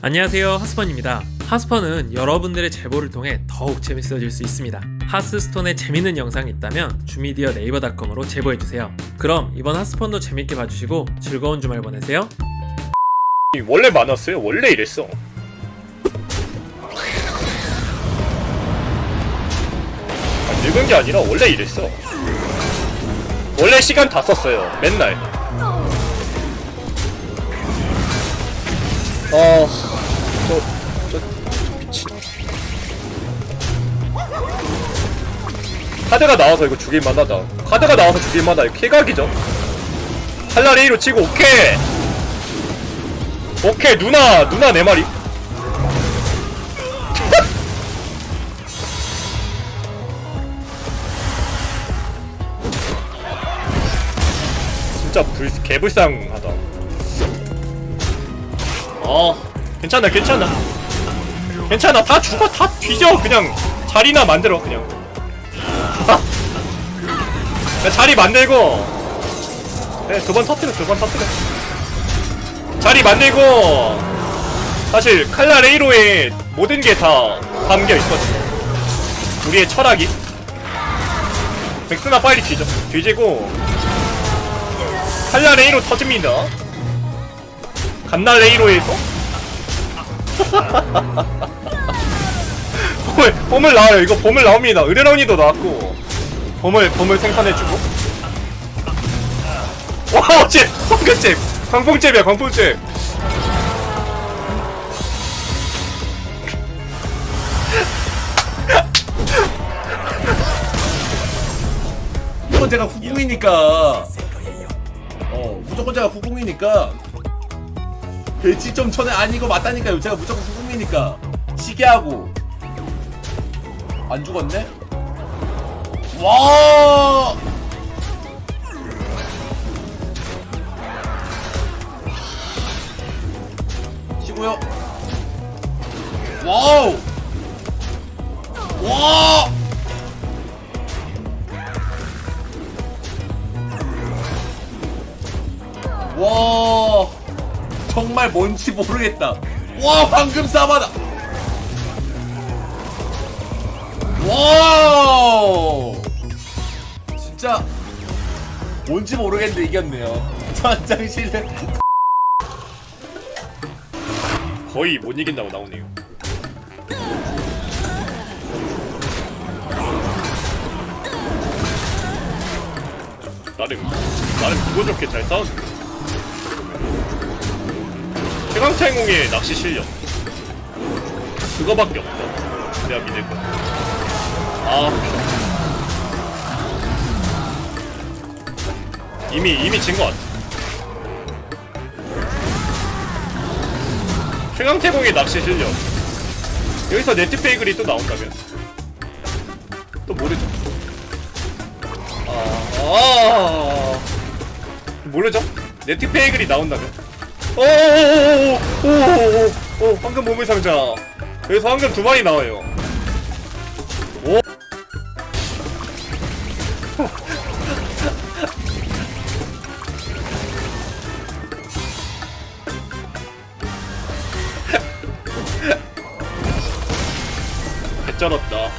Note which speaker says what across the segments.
Speaker 1: 안녕하세요 하스펀입니다 하스펀은 여러분들의 제보를 통해 더욱 재밌어질 수 있습니다 하스스톤에 재밌는 영상이 있다면 주미디어 네이버닷컴으로 제보해주세요 그럼 이번 하스펀도 재밌게 봐주시고 즐거운 주말 보내세요
Speaker 2: 원래 많았어요? 원래 이랬어. 아, 늙은 게 아니라 원래 이랬어. 원래 시간 다 썼어요. 맨날. 어, 저, 저, 저 미친. 카드가 나와서 이거 죽일만 하다. 카드가 나와서 죽일만 하다. 이거 쾌각이죠. 칼날 A로 치고 오케이. 오케이 누나 누나 내 말이 진짜 불 개불쌍하다 어 괜찮아 괜찮아. 괜찮아 다 죽어 다 뒤져 그냥. 자리나 만들어 그냥. 야, 자리 만들고. 네, 두 번 터뜨려 두 번 터뜨려. 자리 만들고. 사실 칼라 레이로의 모든 게 다 담겨 있거든요. 우리의 철학이. 백스나 빨리 뒤져 뒤지고. 칼라 레이로 터집니다. 갓나 레이로에서 봄을 봄을 나와요. 이거 봄을 나옵니다. 의뢰론이도 나왔고. 봄을 봄을 생산해주고. 와 어째 황금잼 광풍잼이야 광풍잼
Speaker 3: 무조건 제가 후궁이니까. 어 무조건 제가 후궁이니까 배치 좀 전에 아니고 맞다니까요. 제가 무조건 후궁이니까. 시계하고. 안 죽었네? 와! 치고요. 와우! 와와 정말 뭔지 모르겠다 와 방금 싸바다 와 진짜 뭔지 모르겠는데 이겼네요 전장실은
Speaker 2: 거의 못 이긴다고 나오네요. 나름 나름 기분 좋게 잘 싸웠네. 최강창공의 낚시 실력. 그거밖에 없다. 내가 믿을 거. 아 이미 이미 진 것 같아. 최강태공의 낚시 실력. 여기서 네트페이글이 또 나온다면. 또 모르죠. 아, 아. 모르죠? 네트페이글이 나온다면 오오오오오오오 황금 보물 상자. 여기서 황금 두 마리 나와요. 오. 개쩔었다.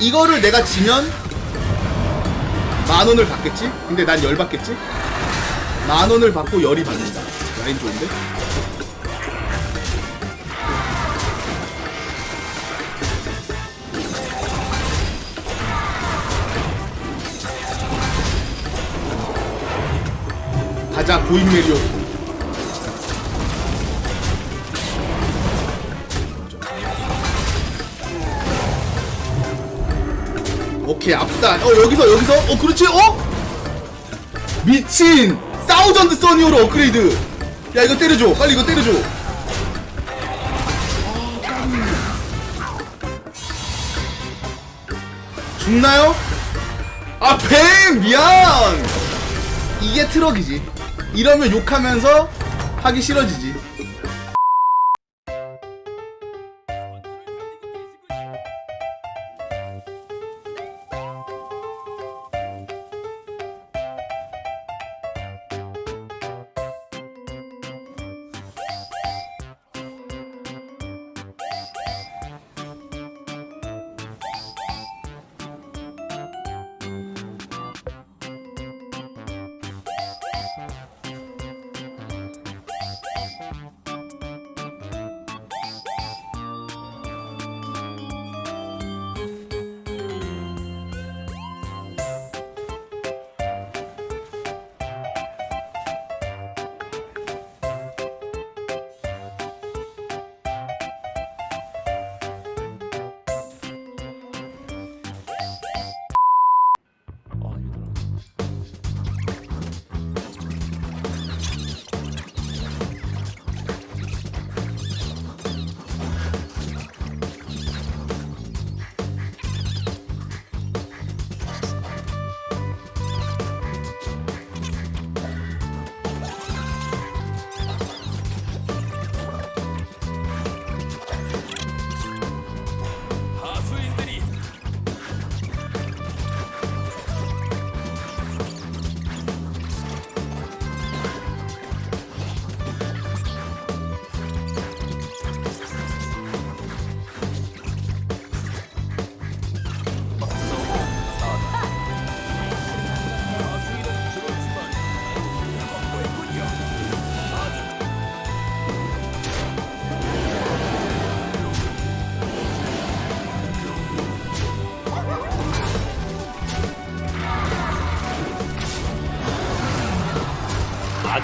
Speaker 4: 이거를 내가 지면 만 원을 받겠지? 근데 난 열 받겠지? 만 원을 받고 열이 받는다. 라인 좋은데? 가자 고인 메리오. 오케이 앞살 어 여기서 여기서? 어 그렇지? 어? 미친! 사우전드 써니오로 업그레이드 야 이거 때려줘. 빨리 이거 때려줘. 죽나요? 아 뱀 미안! 이게 트럭이지. 이러면 욕하면서 하기 싫어지지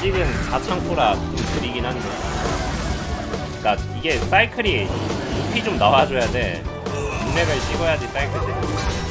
Speaker 5: 아직은 4창고라 좀 느리긴 한데. 그니까 이게 사이클이 높이 좀 나와줘야 돼. 6레벨 찍어야지 사이클 돼.